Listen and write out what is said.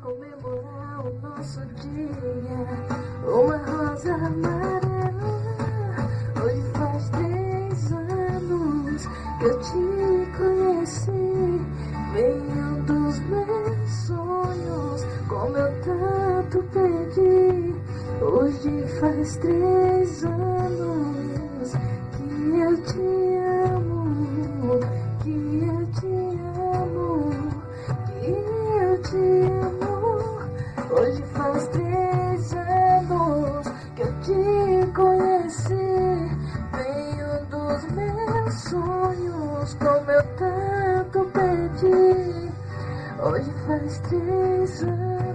comemorar o nosso dia. Uma rosa amarela. Hoje faz três anos que eu te conheci. Venho dos meus sonhos, como eu tanto pedi. Hoje faz três anos que eu te amo, que eu te amo, que eu te amo. Hoje faz três anos que eu te conheci. Venho dos meus sonhos, como eu tanto pedi. Hoje faz três anos